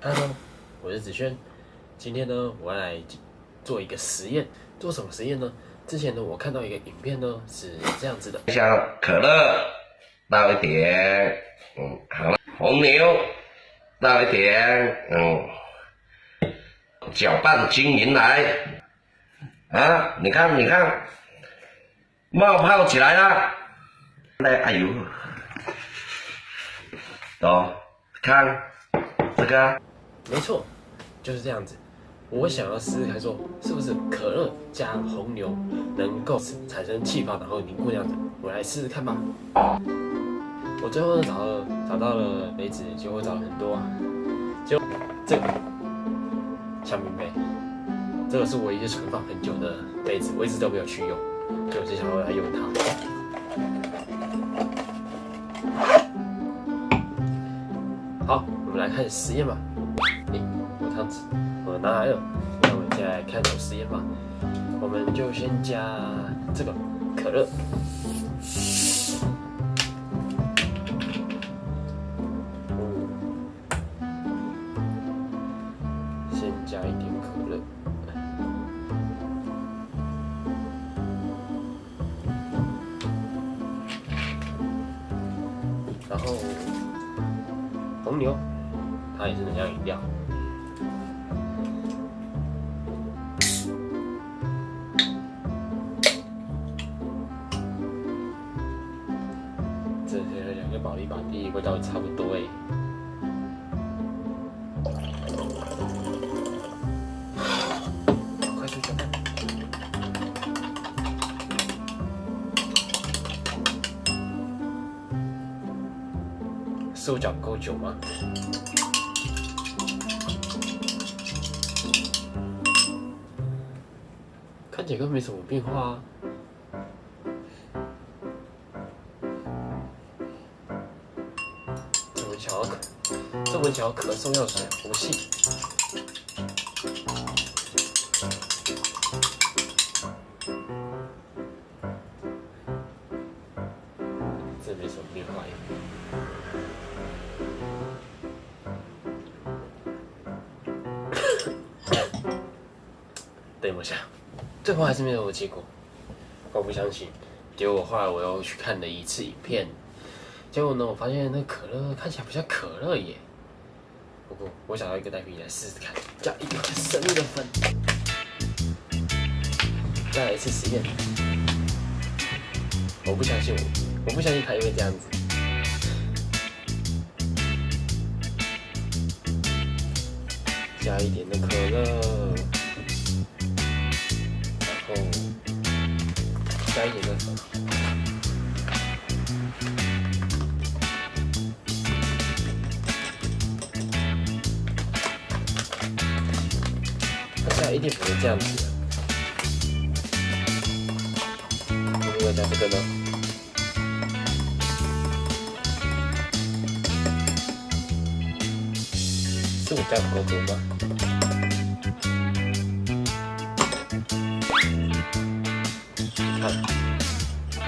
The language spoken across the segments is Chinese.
Hello，我是子轩。今天呢，我要来做一个实验。做什么实验呢？之前呢，我看到一个影片呢，是这样子的：像可乐倒一点，嗯，好了，红牛倒一点，嗯，搅拌均匀来。啊，你看，你看，冒泡起来了。来，哎呦，走，看这个。没错，就是这样子。我想要试试看，说是不是可乐加红牛能够产生气泡，然后凝固这样子。我来试试看吧。我最后找了找到了杯子，结果找了很多，就这个香槟杯，这个是我一直存放很久的杯子，我一直都没有去用，就就想要来用它。好，我们来开始实验吧。样子，我拿来了，那我们现在开始实验吧。我们就先加这个可乐，先加一点可乐，然后红牛，它也是能量饮料。这是两个保利保地味道差不多哎，快速搅拌，手脚够久吗？看起来没什么变化。巧可，这么巧可送药水，不信。这没什么变化呀。等一下，最后还是没有结果，我不相信。结果后来我又去看了一次影片。结果呢，我发现那可乐看起来不像可乐耶。不过我想要一个代品来试试看，加一点生的粉。再来一次实验。我不相信我，我不相信它会这样子。加一点的可乐，加一点的粉。一定不会这样子的。会不会加这个呢？是我加不够多吗？看，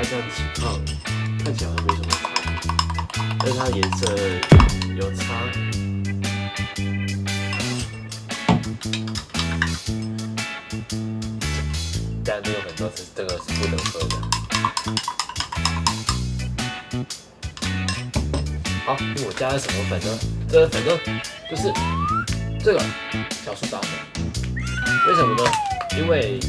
它这样起泡，看起来好像没什么差，但是它颜色有差。但是有很多是这个是不能喝的。好，我加了什么粉呢？这个粉呢，就是这个小苏打粉。为什么呢？因为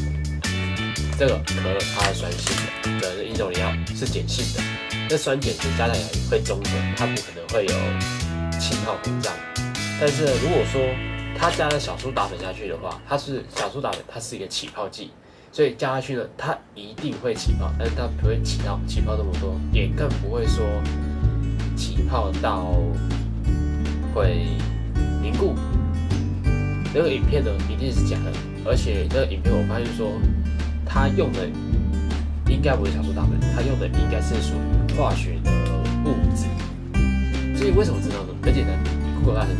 这个可乐它是酸性的，的一种饮料是碱性的，那酸碱值加在一起会中和，它不可能会有气泡膨胀。但是如果说它加了小苏打粉下去的话，它是小苏打粉，它是一个起泡剂。所以加下去呢，它一定会起泡，但是它不会起到起泡那么多，也更不会说起泡到会凝固。那个影片呢一定是假的，而且那个影片我发现说，它用的应该不是小苏打粉，它用的应该是属于化学的物质。所以为什么知道呢？很简单，Google 它很。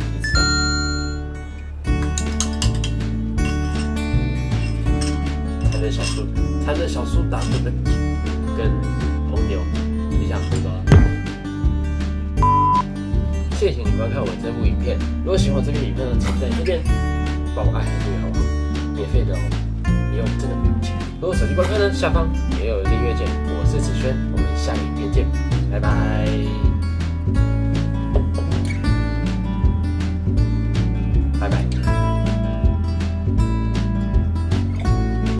小苏，它的小苏打粉跟跟红牛，你想喝吗？谢谢你观看我这部影片。如果喜欢我这部影片呢，请在这边帮我按下订阅好吗？免费的哦，不用真的不用钱。如果手机观看呢，下方也有订阅键。我是子轩，我们下影片见，拜拜。